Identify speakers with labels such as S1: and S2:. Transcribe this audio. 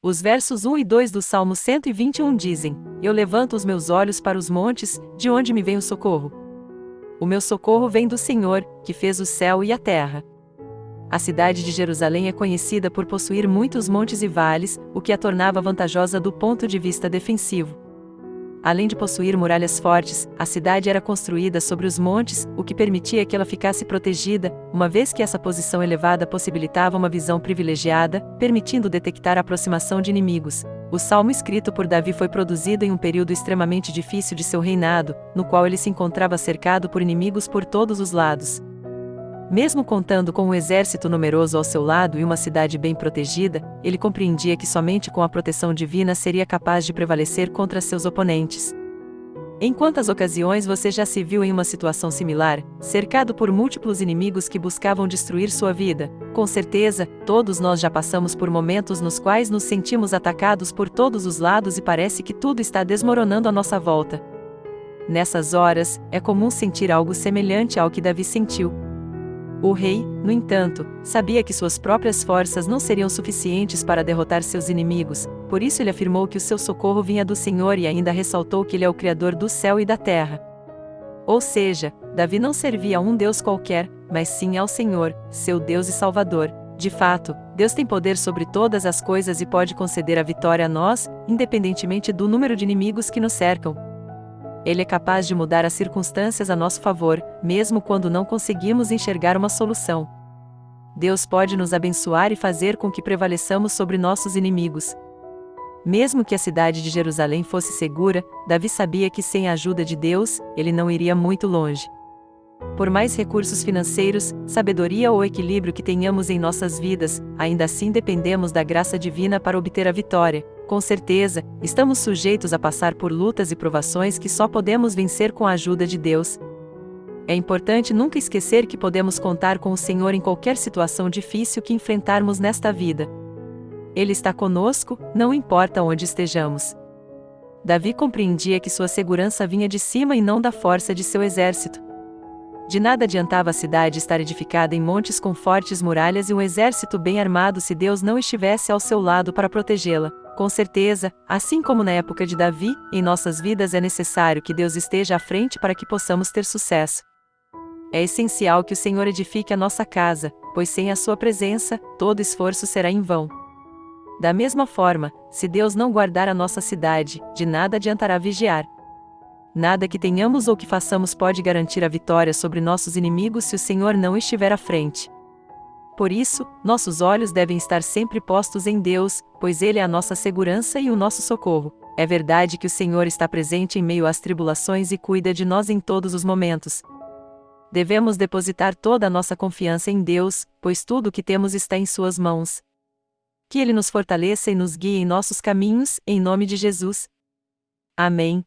S1: Os versos 1 e 2 do Salmo 121 dizem: Eu levanto os meus olhos para os montes, de onde me vem o socorro. O meu socorro vem do Senhor, que fez o céu e a terra. A cidade de Jerusalém é conhecida por possuir muitos montes e vales, o que a tornava vantajosa do ponto de vista defensivo. Além de possuir muralhas fortes, a cidade era construída sobre os montes, o que permitia que ela ficasse protegida, uma vez que essa posição elevada possibilitava uma visão privilegiada, permitindo detectar a aproximação de inimigos. O salmo escrito por Davi foi produzido em um período extremamente difícil de seu reinado, no qual ele se encontrava cercado por inimigos por todos os lados. Mesmo contando com um exército numeroso ao seu lado e uma cidade bem protegida, ele compreendia que somente com a proteção divina seria capaz de prevalecer contra seus oponentes. Em quantas ocasiões você já se viu em uma situação similar, cercado por múltiplos inimigos que buscavam destruir sua vida? Com certeza, todos nós já passamos por momentos nos quais nos sentimos atacados por todos os lados e parece que tudo está desmoronando à nossa volta. Nessas horas, é comum sentir algo semelhante ao que Davi sentiu. O rei, no entanto, sabia que suas próprias forças não seriam suficientes para derrotar seus inimigos, por isso ele afirmou que o seu socorro vinha do Senhor e ainda ressaltou que ele é o Criador do céu e da terra. Ou seja, Davi não servia a um Deus qualquer, mas sim ao Senhor, seu Deus e Salvador. De fato, Deus tem poder sobre todas as coisas e pode conceder a vitória a nós, independentemente do número de inimigos que nos cercam, ele é capaz de mudar as circunstâncias a nosso favor, mesmo quando não conseguimos enxergar uma solução. Deus pode nos abençoar e fazer com que prevaleçamos sobre nossos inimigos. Mesmo que a cidade de Jerusalém fosse segura, Davi sabia que sem a ajuda de Deus, ele não iria muito longe. Por mais recursos financeiros, sabedoria ou equilíbrio que tenhamos em nossas vidas, ainda assim dependemos da graça divina para obter a vitória. Com certeza, estamos sujeitos a passar por lutas e provações que só podemos vencer com a ajuda de Deus. É importante nunca esquecer que podemos contar com o Senhor em qualquer situação difícil que enfrentarmos nesta vida. Ele está conosco, não importa onde estejamos. Davi compreendia que sua segurança vinha de cima e não da força de seu exército. De nada adiantava a cidade estar edificada em montes com fortes muralhas e um exército bem armado se Deus não estivesse ao seu lado para protegê-la. Com certeza, assim como na época de Davi, em nossas vidas é necessário que Deus esteja à frente para que possamos ter sucesso. É essencial que o Senhor edifique a nossa casa, pois sem a sua presença, todo esforço será em vão. Da mesma forma, se Deus não guardar a nossa cidade, de nada adiantará vigiar. Nada que tenhamos ou que façamos pode garantir a vitória sobre nossos inimigos se o Senhor não estiver à frente. Por isso, nossos olhos devem estar sempre postos em Deus, pois Ele é a nossa segurança e o nosso socorro. É verdade que o Senhor está presente em meio às tribulações e cuida de nós em todos os momentos. Devemos depositar toda a nossa confiança em Deus, pois tudo o que temos está em Suas mãos. Que Ele nos fortaleça e nos guie em nossos caminhos, em nome de Jesus. Amém.